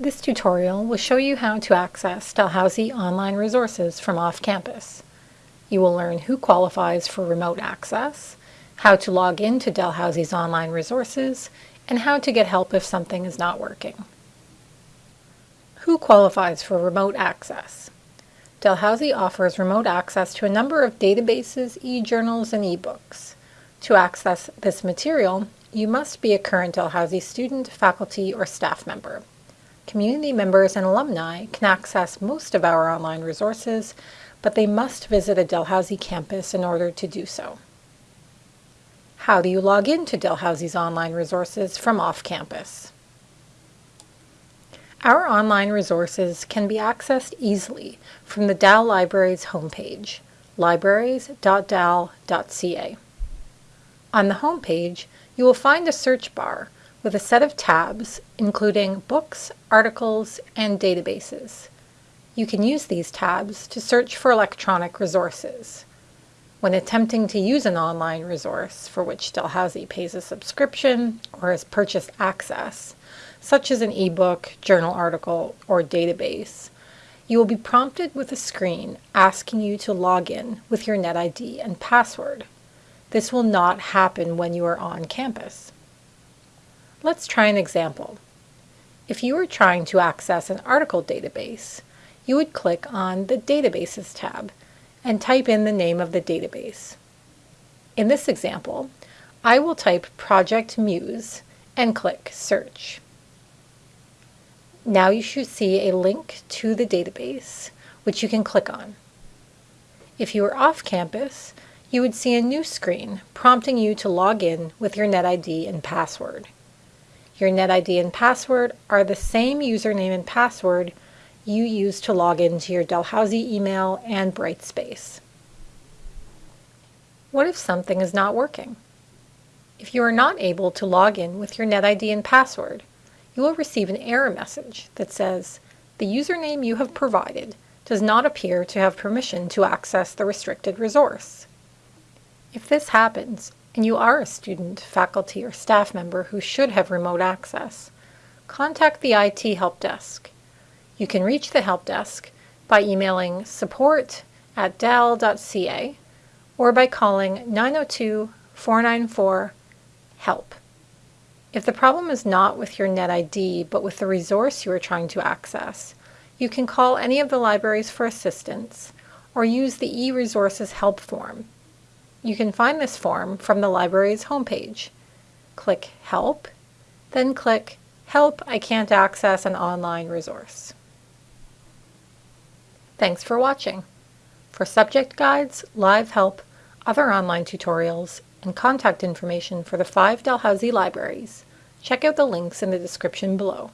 This tutorial will show you how to access Dalhousie online resources from off-campus. You will learn who qualifies for remote access, how to log into Dalhousie's online resources, and how to get help if something is not working. Who qualifies for remote access? Dalhousie offers remote access to a number of databases, e-journals, and e-books. To access this material, you must be a current Dalhousie student, faculty, or staff member. Community members and alumni can access most of our online resources, but they must visit a Dalhousie campus in order to do so. How do you log into Dalhousie's online resources from off-campus? Our online resources can be accessed easily from the Dal Libraries homepage, libraries.dal.ca. On the homepage, you will find a search bar with a set of tabs including books, articles, and databases. You can use these tabs to search for electronic resources. When attempting to use an online resource for which Dalhousie pays a subscription or has purchased access, such as an ebook, journal article, or database, you will be prompted with a screen asking you to log in with your NetID and password. This will not happen when you are on campus. Let's try an example. If you were trying to access an article database, you would click on the Databases tab and type in the name of the database. In this example, I will type Project Muse and click Search. Now you should see a link to the database, which you can click on. If you are off campus, you would see a new screen prompting you to log in with your NetID and password. Your NetID and password are the same username and password you use to log into your Dalhousie email and Brightspace. What if something is not working? If you are not able to log in with your NetID and password, you will receive an error message that says, the username you have provided does not appear to have permission to access the restricted resource. If this happens, and you are a student, faculty, or staff member who should have remote access, contact the IT Help Desk. You can reach the Help Desk by emailing support at dal.ca or by calling 902-494-HELP. If the problem is not with your NetID but with the resource you are trying to access, you can call any of the libraries for assistance or use the eResources help form you can find this form from the library's homepage. Click Help, then click Help, I can't access an online resource. Thanks for watching. For subject guides, live help, other online tutorials, and contact information for the five Dalhousie libraries, check out the links in the description below.